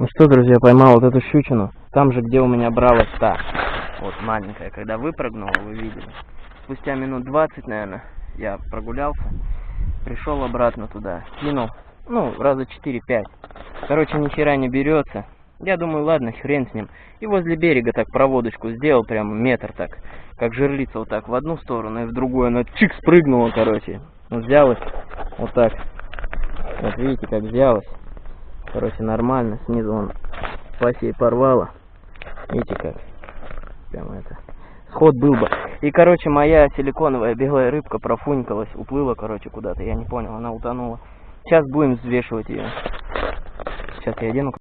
Ну что, друзья, поймал вот эту щучину. Там же, где у меня бралась та. Вот маленькая, когда выпрыгнула, вы видели. Спустя минут 20, наверное, я прогулялся. Пришел обратно туда. Кинул. Ну, раза 4-5. Короче, ни хера не берется. Я думаю, ладно, хрен с ним. И возле берега так проводочку сделал, прям метр так. Как жерлица вот так в одну сторону и в другую. Она чик спрыгнула, короче. Взялась вот так. Вот видите, как взялась. Короче, нормально. Снизу он пласей порвала. Видите как? Прям это. Сход был бы. И, короче, моя силиконовая белая рыбка профунькалась, уплыла, короче, куда-то. Я не понял, она утонула. Сейчас будем взвешивать ее. Сейчас я одену